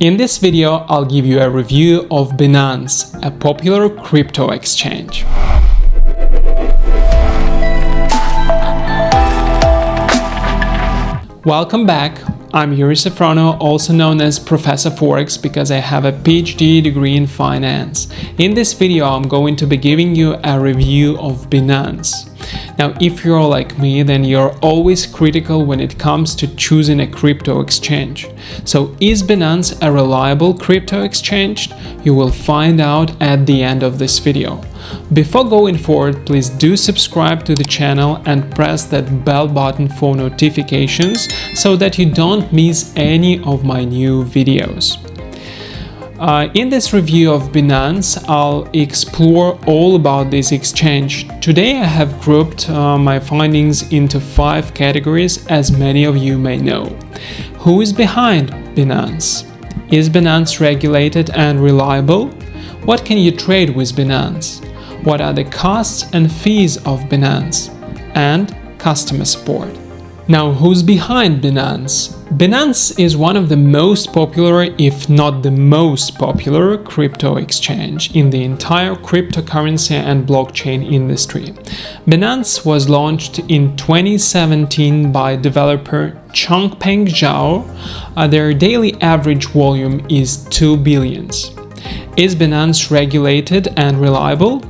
In this video, I'll give you a review of Binance, a popular crypto exchange. Welcome back. I'm Yuri Safronau, also known as Professor Forex because I have a PhD degree in finance. In this video, I'm going to be giving you a review of Binance. Now, if you're like me, then you're always critical when it comes to choosing a crypto exchange. So is Binance a reliable crypto exchange? You will find out at the end of this video. Before going forward, please do subscribe to the channel and press that bell button for notifications so that you don't miss any of my new videos. Uh, in this review of Binance, I'll explore all about this exchange. Today I have grouped uh, my findings into five categories as many of you may know. Who is behind Binance? Is Binance regulated and reliable? What can you trade with Binance? What are the costs and fees of Binance? And customer support. Now, who's behind Binance? Binance is one of the most popular, if not the most popular, crypto exchange in the entire cryptocurrency and blockchain industry. Binance was launched in 2017 by developer Changpeng Zhao. Uh, their daily average volume is 2 billions. Is Binance regulated and reliable?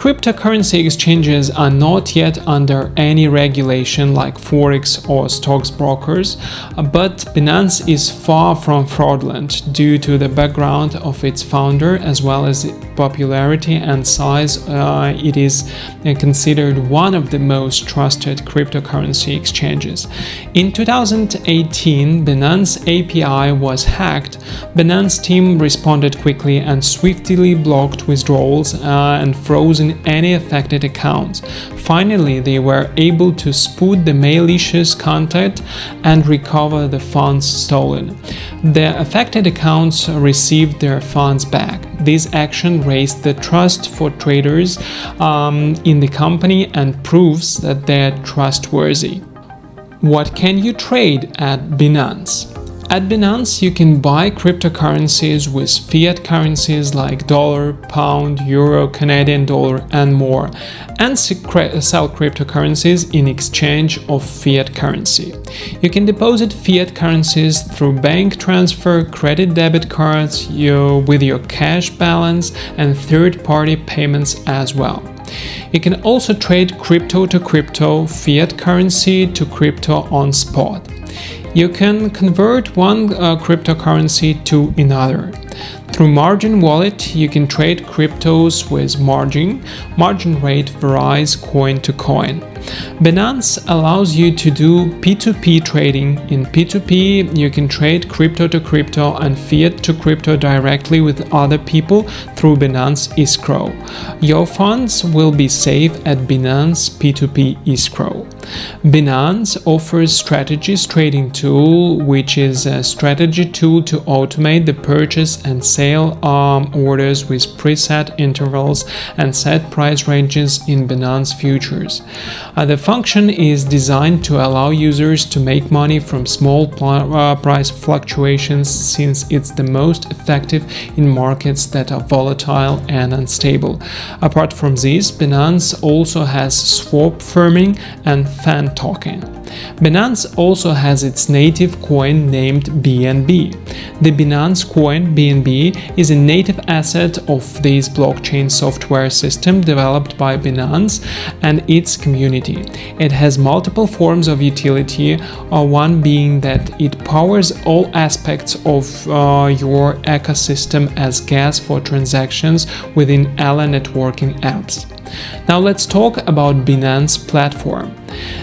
Cryptocurrency exchanges are not yet under any regulation like Forex or stocks brokers, but Binance is far from fraudulent due to the background of its founder as well as popularity and size. Uh, it is considered one of the most trusted cryptocurrency exchanges. In 2018, Binance API was hacked. Binance team responded quickly and swiftly blocked withdrawals uh, and frozen any affected accounts. Finally, they were able to spoot the malicious content and recover the funds stolen. The affected accounts received their funds back. This action raised the trust for traders um, in the company and proves that they're trustworthy. What can you trade at Binance? At Binance, you can buy cryptocurrencies with fiat currencies like dollar, pound, euro, Canadian dollar, and more, and sell cryptocurrencies in exchange of fiat currency. You can deposit fiat currencies through bank transfer, credit debit cards, with your cash balance, and third-party payments as well. You can also trade crypto to crypto, fiat currency to crypto on spot you can convert one uh, cryptocurrency to another. Through Margin Wallet, you can trade cryptos with margin. Margin rate varies coin to coin. Binance allows you to do P2P trading. In P2P, you can trade crypto to crypto and fiat to crypto directly with other people through Binance Escrow. Your funds will be safe at Binance P2P Escrow. Binance offers Strategies Trading Tool, which is a strategy tool to automate the purchase and sale um, orders with preset intervals and set price ranges in Binance futures. Uh, the function is designed to allow users to make money from small uh, price fluctuations since it's the most effective in markets that are volatile and unstable. Apart from this, Binance also has swap farming and fan token. Binance also has its native coin named BNB. The Binance coin BNB is a native asset of this blockchain software system developed by Binance and its community. It has multiple forms of utility, uh, one being that it powers all aspects of uh, your ecosystem as gas for transactions within ALA networking apps. Now let's talk about Binance platform.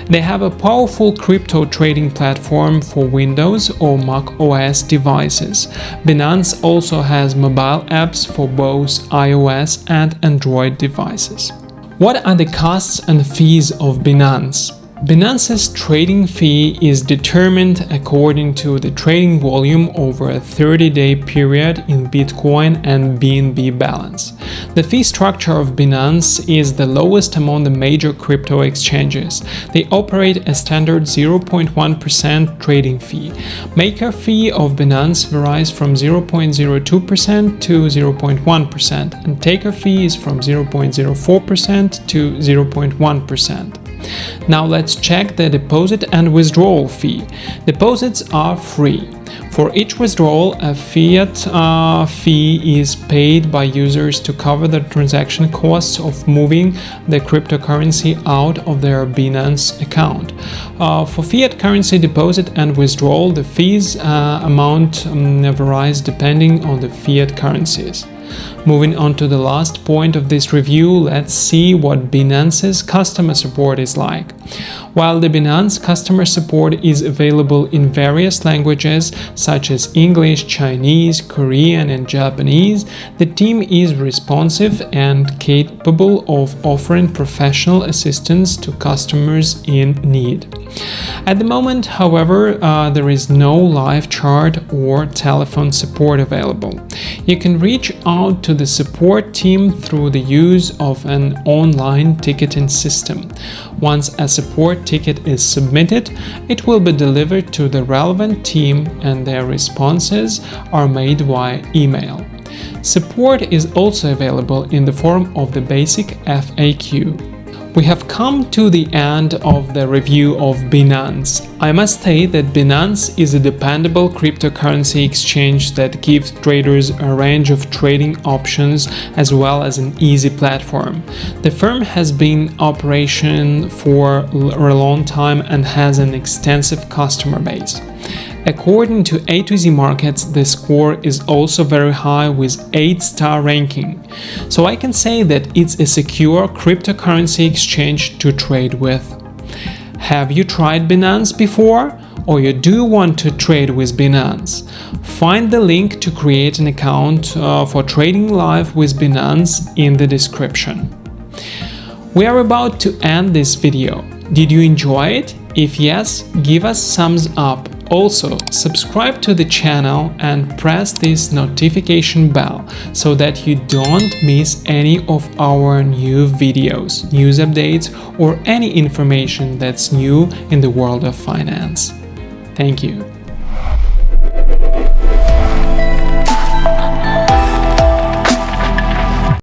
They have a powerful crypto trading platform for Windows or Mac OS devices. Binance also has mobile apps for both iOS and Android devices. What are the costs and fees of Binance? Binance's trading fee is determined according to the trading volume over a 30-day period in Bitcoin and BNB balance. The fee structure of Binance is the lowest among the major crypto exchanges. They operate a standard 0.1% trading fee. Maker fee of Binance varies from 0.02% to 0.1% and taker fee is from 0.04% to 0.1%. Now let's check the deposit and withdrawal fee. Deposits are free. For each withdrawal, a fiat uh, fee is paid by users to cover the transaction costs of moving the cryptocurrency out of their Binance account. Uh, for fiat currency deposit and withdrawal, the fees uh, amount um, varies depending on the fiat currencies. Moving on to the last point of this review, let's see what Binance's customer support is like. While the Binance customer support is available in various languages such as English, Chinese, Korean and Japanese, the team is responsive and capable of offering professional assistance to customers in need. At the moment, however, uh, there is no live chat or telephone support available. You can reach out to the support team through the use of an online ticketing system. Once a support ticket is submitted, it will be delivered to the relevant team and their responses are made via email. Support is also available in the form of the basic FAQ. We have come to the end of the review of Binance. I must say that Binance is a dependable cryptocurrency exchange that gives traders a range of trading options as well as an easy platform. The firm has been operation for a long time and has an extensive customer base. According to A to Z Markets, the score is also very high with 8 star ranking. So I can say that it's a secure cryptocurrency exchange to trade with. Have you tried Binance before? Or you do want to trade with Binance? Find the link to create an account uh, for trading live with Binance in the description. We are about to end this video. Did you enjoy it? If yes, give us thumbs up also, subscribe to the channel and press this notification bell so that you don't miss any of our new videos, news updates or any information that's new in the world of finance. Thank you.